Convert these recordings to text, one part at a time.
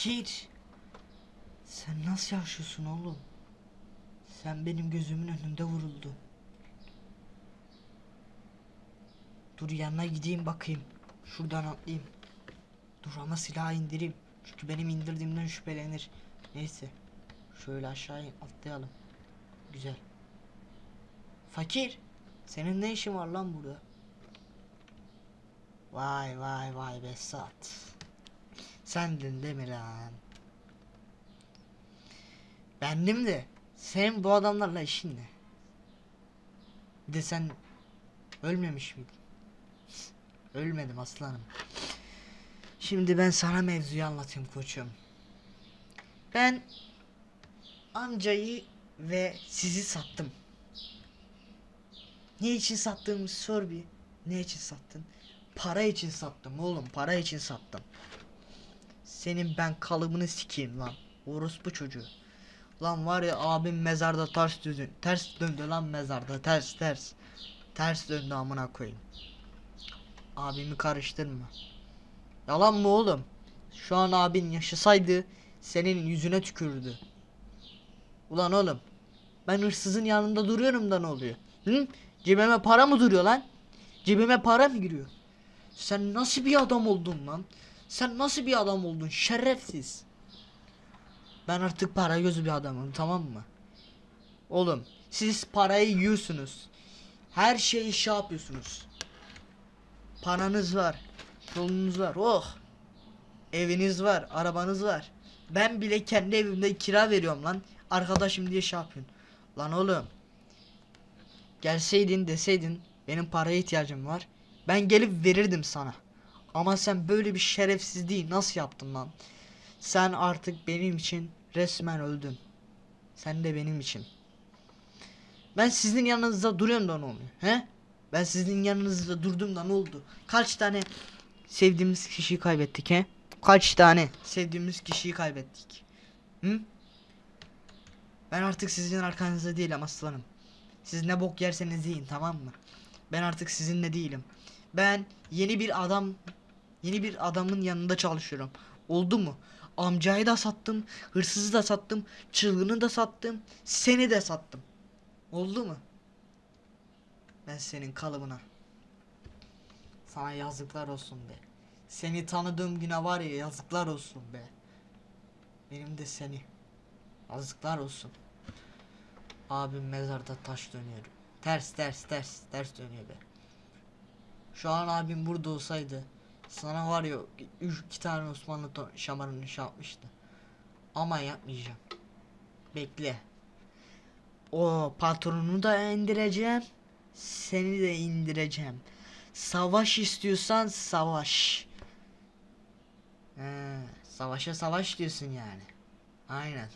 Fakir. Sen nasıl yaşıyorsun oğlum? Sen benim gözümün önünde vuruldun. Dur yanına gideyim bakayım. Şuradan atlayayım. Dur ama silahı indireyim. Çünkü benim indirdiğimden şüphelenir. Neyse. Şöyle aşağı in- atlayalım. Güzel. Fakir. Senin ne işin var lan burada? Vay vay vay Besat. Sendin değil mi lan? Bendim de. Senin bu adamlarla işin ne? Bir de sen ölmemiş miydin? Ölmedim aslanım. Şimdi ben sana mevzuyu anlatayım koçum. Ben amcayı ve sizi sattım. Ne için sattığımı sor bir. Ne için sattın? Para için sattım oğlum. Para için sattım. Senin ben kalıbını sikeyim lan. Orospu çocuğu. Lan var ya abim mezarda ters döndü. Ters döndü lan mezarda. Ters ters. Ters döndü amına koyayım. Abimi karıştırma. Yalan mı oğlum? Şu an abin yaşasaydı senin yüzüne tükürdü. Ulan oğlum. Ben hırsızın yanında duruyorum da ne oluyor? Hı? Cebime para mı duruyor lan? Cebime para mı giriyor? Sen nasıl bir adam oldun lan? Sen nasıl bir adam oldun? Şerefsiz. Ben artık para gözü bir adamım tamam mı? Oğlum siz parayı yiyorsunuz. Her şeyi şey yapıyorsunuz. Paranız var. Yolunuz var. Oh. Eviniz var. Arabanız var. Ben bile kendi evimde kira veriyorum lan. Arkadaşım diye şey yapıyorsun. Lan oğlum. Gelseydin deseydin benim paraya ihtiyacım var. Ben gelip verirdim sana. Ama sen böyle bir şerefsizliği nasıl yaptın lan? Sen artık benim için resmen öldün. Sen de benim için. Ben sizin yanınızda duruyorum da ne oluyor? He? Ben sizin yanınızda durdum da ne oldu? Kaç tane sevdiğimiz kişiyi kaybettik he? Kaç tane sevdiğimiz kişiyi kaybettik? Hı? Ben artık sizin arkanızda değilim aslanım. Siz ne bok yerseniz yiyin tamam mı? Ben artık sizinle değilim. Ben yeni bir adam yeni bir adamın yanında çalışıyorum. Oldu mu? Amcayı da sattım, hırsızı da sattım, çılgını da sattım, seni de sattım. Oldu mu? Ben senin kalıbına. Sana yazıklar olsun be. Seni tanıdığım güne var ya yazıklar olsun be. Benim de seni. Yazıklar olsun. Abim mezarda taş dönüyor. Ters ters ters ters dönüyor be. Şu an abim burada olsaydı sana var ya üç, iki tane Osmanlı şamarını yapmıştı. Ama yapmayacağım. Bekle. O patronunu da indireceğim. Seni de indireceğim. Savaş istiyorsan savaş. He, savaşa savaş diyorsun yani. Aynen.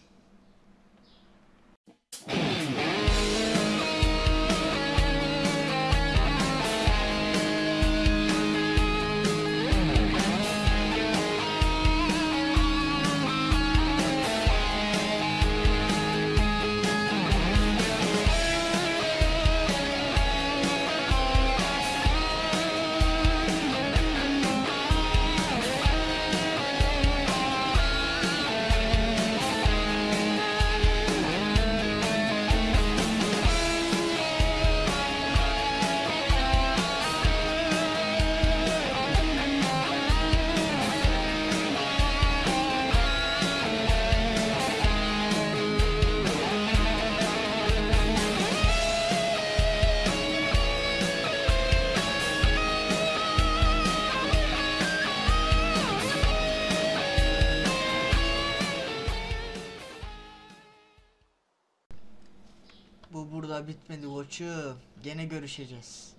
Bitmedi koçum. Gene görüşeceğiz.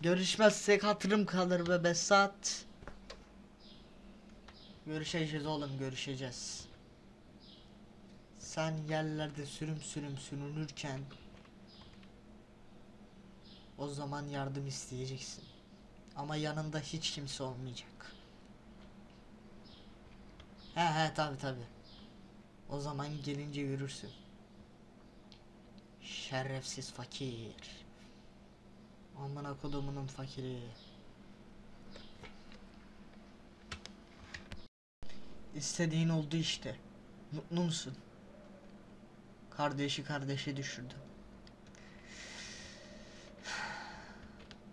Görüşmezsek hatırım kalır be Besat. Görüşeceğiz oğlum görüşeceğiz. Sen yerlerde sürüm sürüm sürünürken o zaman yardım isteyeceksin. Ama yanında hiç kimse olmayacak. He he tabi tabi. O zaman gelince yürürsün. Şerefsiz fakir. Amına kodumunun fakiri. istediğin oldu işte. Mutlu musun? Kardeşi kardeşe düşürdü.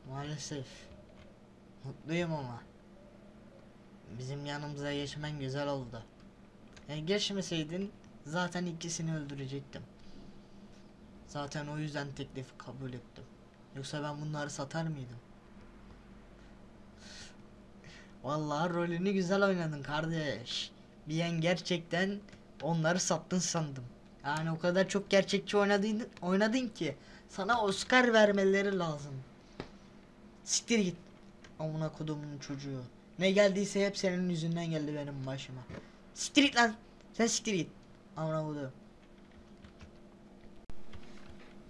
Maalesef. Mutluyum ama. Bizim yanımıza geçmen güzel oldu. Yani geçmeseydin zaten ikisini öldürecektim. Zaten o yüzden teklifi kabul ettim. Yoksa ben bunları satar mıydım? Vallahi rolünü güzel oynadın kardeş. Bir an gerçekten onları sattın sandım. Yani o kadar çok gerçekçi oynadın, oynadın ki sana Oscar vermeleri lazım. Siktir git. Amına kodumun çocuğu. Ne geldiyse hep senin yüzünden geldi benim başıma. Siktir git lan. Sen siktir git. Amına kodum.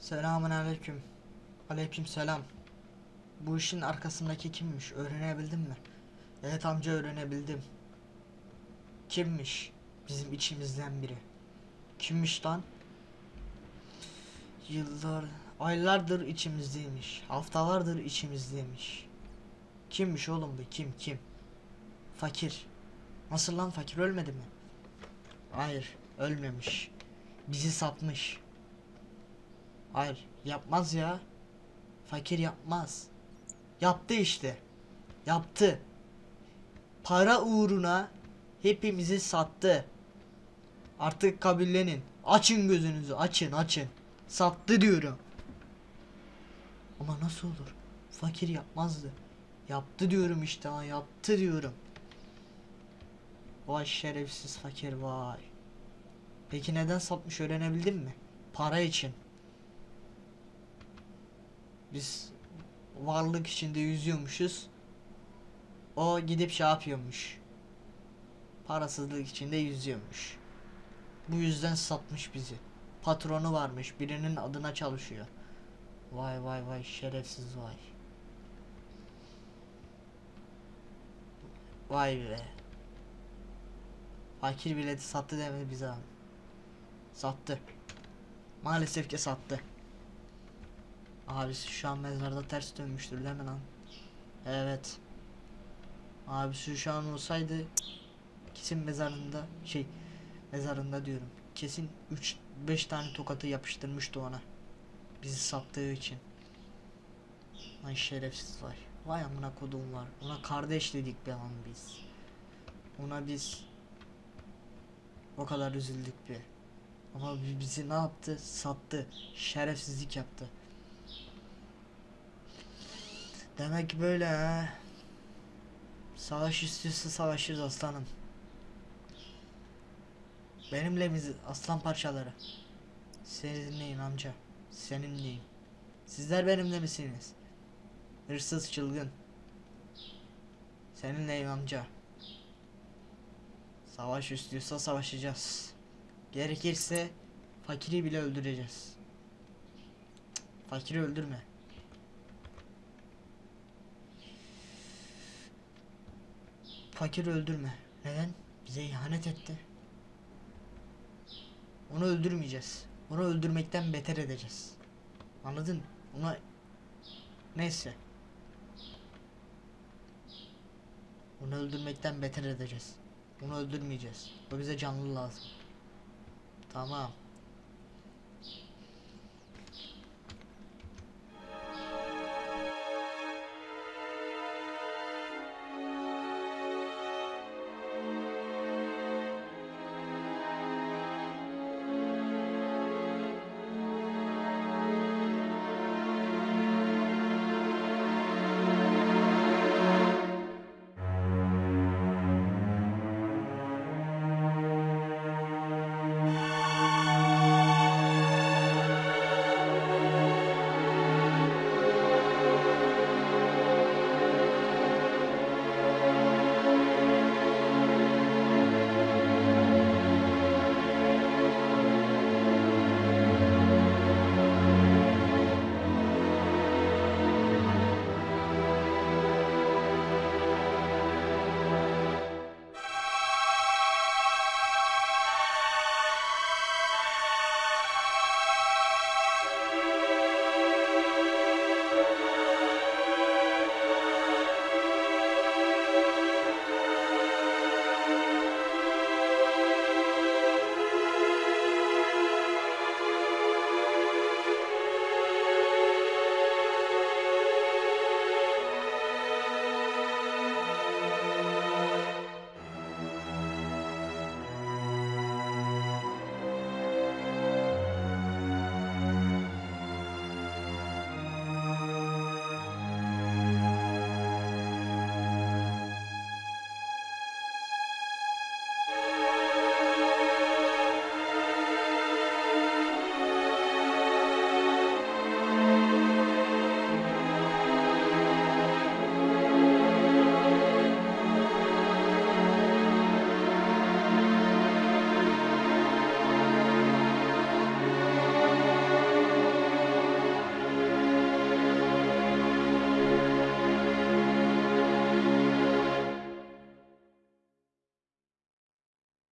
Selamun aleyküm. Aleyküm selam. Bu işin arkasındaki kimmiş? Öğrenebildin mi? Evet amca öğrenebildim. Kimmiş? Bizim içimizden biri. Kimmiş lan? Yıllar, aylardır içimizdeymiş. Haftalardır içimizdeymiş. Kimmiş oğlum bu? Kim? Kim? Fakir. Nasıl lan fakir ölmedi mi? Hayır, ölmemiş. Bizi satmış. Hayır, yapmaz ya. Fakir yapmaz. Yaptı işte. Yaptı. Para uğruna hepimizi sattı. Artık kabullenin. Açın gözünüzü, açın, açın. Sattı diyorum. Ama nasıl olur? Fakir yapmazdı. Yaptı diyorum işte ha, yaptı diyorum. Vay şerefsiz fakir vay. Peki neden satmış öğrenebildin mi? Para için. Biz varlık içinde yüzüyormuşuz. O gidip şey yapıyormuş. Parasızlık içinde yüzüyormuş. Bu yüzden satmış bizi. Patronu varmış. Birinin adına çalışıyor. Vay vay vay şerefsiz vay. Vay be. Fakir bileti sattı demedi bize. Sattı. Maalesef ki sattı. Abisi şu an mezarda ters dönmüştür değil mi lan? Evet. Abisi şu an olsaydı kesin mezarında şey mezarında diyorum. Kesin 3 5 tane tokatı yapıştırmıştı ona. Bizi sattığı için. Lan şerefsiz var. Vay amına kodum var. Ona kardeş dedik be lan biz. Ona biz o kadar üzüldük bir. Ama bi- bizi ne yaptı? Sattı. Şerefsizlik yaptı. Demek böyle ha. Savaş istiyorsa savaşırız aslanım. Benimle miyiz aslan parçaları? Seninleyim amca. Seninleyim. Sizler benimle misiniz? Hırsız çılgın. Seninleyim amca. Savaş istiyorsa savaşacağız. Gerekirse fakiri bile öldüreceğiz. Fakiri öldürme. Fakir öldürme. Neden? Bize ihanet etti. Onu öldürmeyeceğiz. Onu öldürmekten beter edeceğiz. Anladın? Ona neyse. Onu öldürmekten beter edeceğiz. Onu öldürmeyeceğiz. O bize canlı lazım. Tamam.